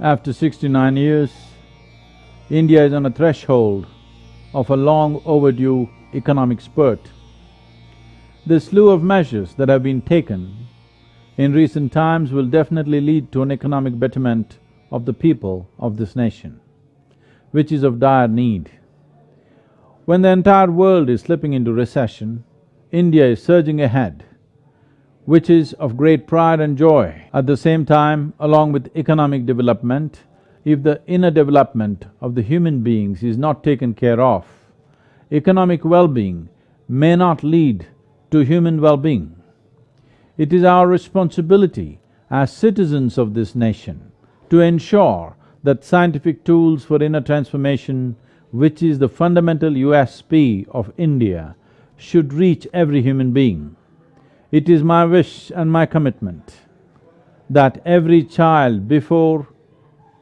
After sixty-nine years, India is on a threshold of a long overdue economic spurt. The slew of measures that have been taken in recent times will definitely lead to an economic betterment of the people of this nation, which is of dire need. When the entire world is slipping into recession, India is surging ahead, which is of great pride and joy. At the same time, along with economic development, if the inner development of the human beings is not taken care of, economic well-being may not lead to human well-being. It is our responsibility as citizens of this nation to ensure that scientific tools for inner transformation, which is the fundamental USP of India, should reach every human being. It is my wish and my commitment that every child before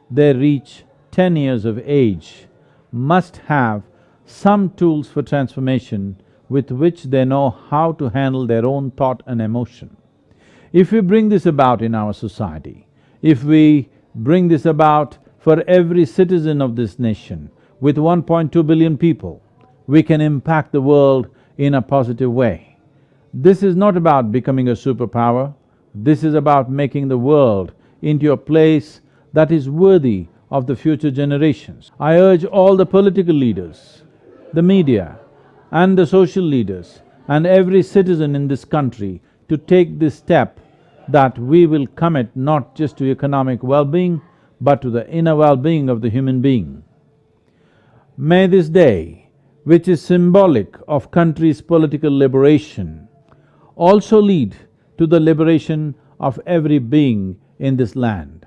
they reach ten years of age must have some tools for transformation with which they know how to handle their own thought and emotion. If we bring this about in our society, if we bring this about for every citizen of this nation with 1.2 billion people, we can impact the world in a positive way. This is not about becoming a superpower, this is about making the world into a place that is worthy of the future generations. I urge all the political leaders, the media, and the social leaders and every citizen in this country to take this step that we will commit not just to economic well-being, but to the inner well-being of the human being. May this day, which is symbolic of country's political liberation, also lead to the liberation of every being in this land.